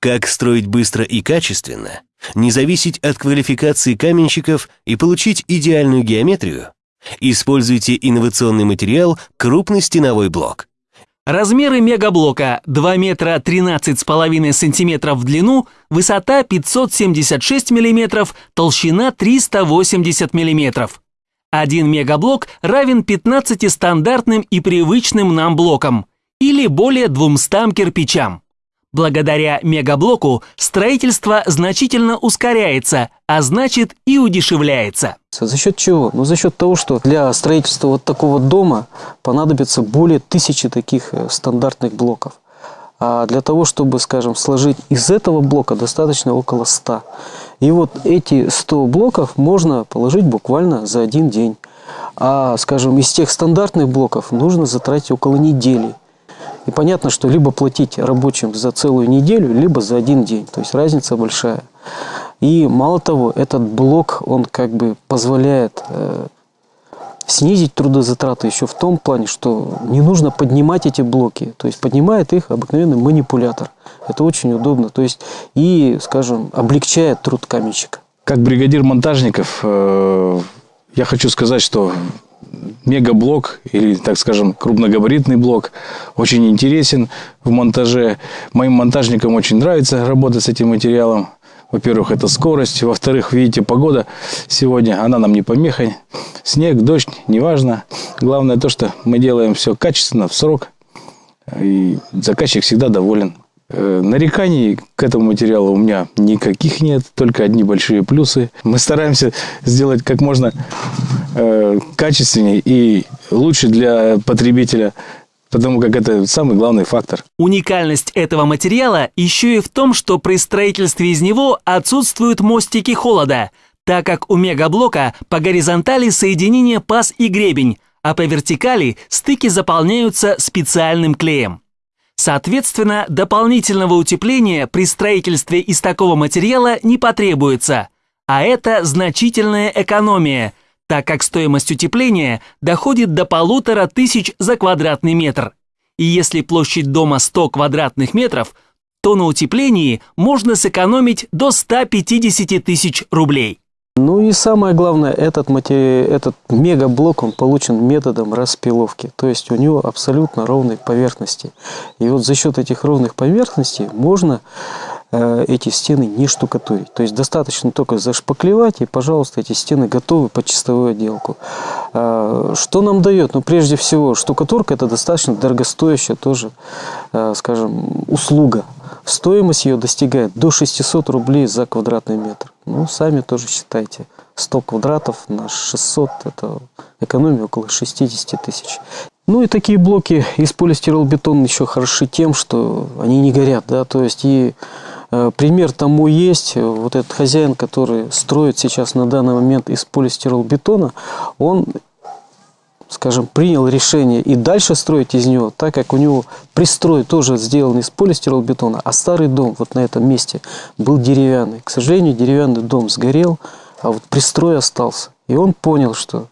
Как строить быстро и качественно, не зависеть от квалификации каменщиков и получить идеальную геометрию? Используйте инновационный материал крупный стеновой блок. Размеры мегаблока 2 метра 13,5 сантиметров в длину, высота 576 миллиметров, толщина 380 миллиметров. Один мегаблок равен 15 стандартным и привычным нам блокам или более 200 кирпичам. Благодаря мегаблоку строительство значительно ускоряется, а значит и удешевляется. За счет чего? Ну, за счет того, что для строительства вот такого дома понадобится более тысячи таких э, стандартных блоков. А для того, чтобы, скажем, сложить из этого блока, достаточно около 100. И вот эти 100 блоков можно положить буквально за один день. А, скажем, из тех стандартных блоков нужно затратить около недели. И понятно, что либо платить рабочим за целую неделю, либо за один день. То есть разница большая. И мало того, этот блок, он как бы позволяет э, снизить трудозатраты еще в том плане, что не нужно поднимать эти блоки. То есть поднимает их обыкновенный манипулятор. Это очень удобно. То есть и, скажем, облегчает труд каменщика. Как бригадир монтажников, э, я хочу сказать, что мегаблок или, так скажем, крупногабаритный блок очень интересен в монтаже. Моим монтажникам очень нравится работать с этим материалом. Во-первых, это скорость. Во-вторых, видите, погода сегодня, она нам не помеха. Снег, дождь, неважно. Главное то, что мы делаем все качественно, в срок. И заказчик всегда доволен. Э, нареканий к этому материалу у меня никаких нет, только одни большие плюсы. Мы стараемся сделать как можно э, качественнее и лучше для потребителя, потому как это самый главный фактор. Уникальность этого материала еще и в том, что при строительстве из него отсутствуют мостики холода, так как у мегаблока по горизонтали соединение паз и гребень, а по вертикали стыки заполняются специальным клеем. Соответственно, дополнительного утепления при строительстве из такого материала не потребуется, а это значительная экономия, так как стоимость утепления доходит до полутора тысяч за квадратный метр. И если площадь дома 100 квадратных метров, то на утеплении можно сэкономить до 150 тысяч рублей. Ну и самое главное, этот, матери... этот мегаблок, он получен методом распиловки. То есть у него абсолютно ровные поверхности. И вот за счет этих ровных поверхностей можно эти стены не штукатурить. То есть достаточно только зашпаклевать, и, пожалуйста, эти стены готовы под чистовую отделку. Э, что нам дает? Ну, прежде всего, штукатурка – это достаточно дорогостоящая тоже, э, скажем, услуга. Стоимость ее достигает до 600 рублей за квадратный метр. Ну, сами тоже считайте. 100 квадратов на 600 – это экономия около 60 тысяч. Ну и такие блоки из полистиролбетона еще хороши тем, что они не горят. Да? То есть и э, пример тому есть. Вот этот хозяин, который строит сейчас на данный момент из полистиролбетона, он скажем, принял решение и дальше строить из него, так как у него пристрой тоже сделан из полистиролбетона, а старый дом вот на этом месте был деревянный. К сожалению, деревянный дом сгорел, а вот пристрой остался. И он понял, что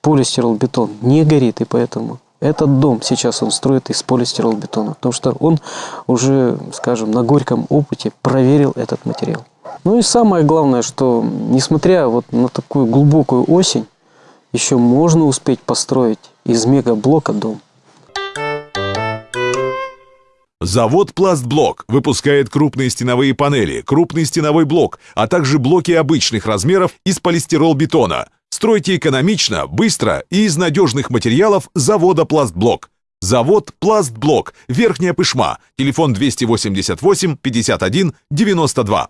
полистиролбетон не горит, и поэтому этот дом сейчас он строит из полистиролбетона, потому что он уже, скажем, на горьком опыте проверил этот материал. Ну и самое главное, что несмотря вот на такую глубокую осень, еще можно успеть построить из мегаблока дом. Завод «Пластблок» выпускает крупные стеновые панели, крупный стеновой блок, а также блоки обычных размеров из полистирол-бетона. Стройте экономично, быстро и из надежных материалов завода «Пластблок». Завод «Пластблок», Верхняя Пышма, телефон 288 51 92.